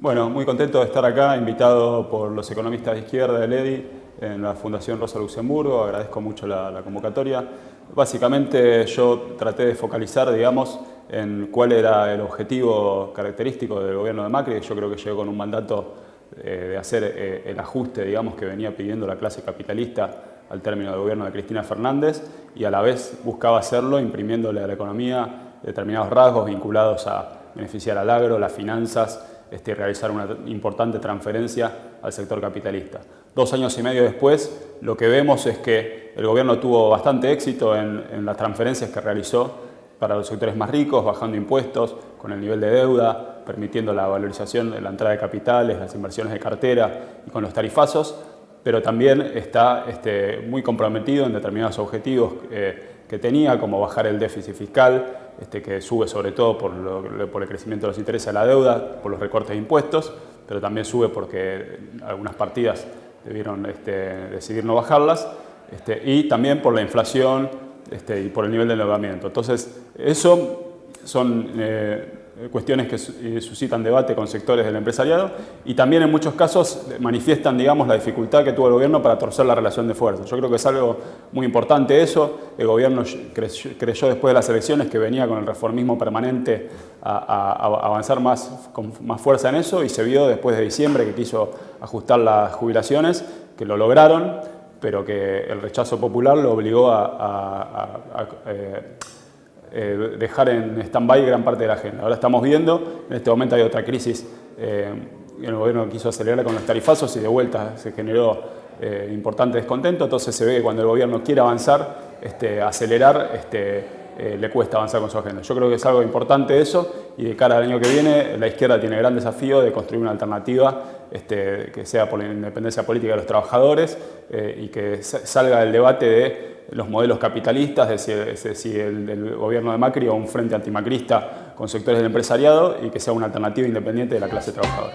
Bueno, muy contento de estar acá, invitado por los economistas de izquierda del EDI en la Fundación Rosa Luxemburgo, agradezco mucho la, convocatoria. Básicamente yo traté de focalizar, digamos, en cuál era el objetivo característico del gobierno de Macri, yo creo que llegó con un mandato eh, de hacer eh, el ajuste, digamos, que venía pidiendo la clase capitalista al término del gobierno de Cristina Fernández y a la vez buscaba hacerlo imprimiéndole a la economía determinados rasgos vinculados a beneficiar al agro, las finanzas, este, realizar una importante transferencia al sector capitalista. Dos años y medio después, lo que vemos es que el gobierno tuvo bastante éxito en, las transferencias que realizó para los sectores más ricos, bajando impuestos, con el nivel de deuda, permitiendo la valorización de la entrada de capitales, las inversiones de cartera y con los tarifazos, pero también está este, muy comprometido en determinados objetivos eh, que tenía, como bajar el déficit fiscal, este, que sube sobre todo por, el crecimiento de los intereses de la deuda, por los recortes de impuestos, pero también sube porque algunas partidas debieron este, decidir no bajarlas, este, y también por la inflación y por el nivel de endeudamiento. Entonces, eso son eh, cuestiones que eh, suscitan debate con sectores del empresariado y también en muchos casos manifiestan digamos, la dificultad que tuvo el gobierno para torcer la relación de fuerza. Yo creo que es algo muy importante eso. El gobierno creyó, después de las elecciones que venía con el reformismo permanente a, avanzar más, con más fuerza en eso y se vio después de diciembre que quiso ajustar las jubilaciones, que lo lograron, pero que el rechazo popular lo obligó a, eh, eh, dejar en stand-by gran parte de la agenda. Ahora estamos viendo, en este momento hay otra crisis, eh, el gobierno quiso acelerar con los tarifazos y de vuelta se generó eh, importante descontento, entonces se ve que cuando el gobierno quiere avanzar, este, acelerar, este, le cuesta avanzar con su agenda. Yo creo que es algo importante eso y de cara al año que viene la izquierda tiene gran desafío de construir una alternativa este, que sea por la independencia política de los trabajadores y que salga del debate de los modelos capitalistas, es decir, el gobierno de Macri o un frente antimacrista con sectores del empresariado y que sea una alternativa independiente de la clase trabajadora.